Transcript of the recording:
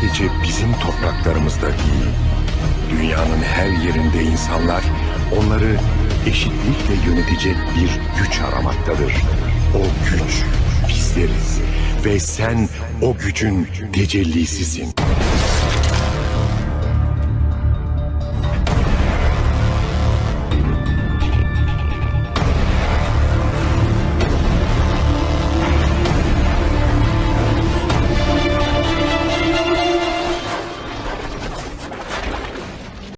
sadece bizim topraklarımızda değil, dünyanın her yerinde insanlar onları eşitlikle yönetecek bir güç aramaktadır. O güç bizleriz ve sen o gücün tecellisisin.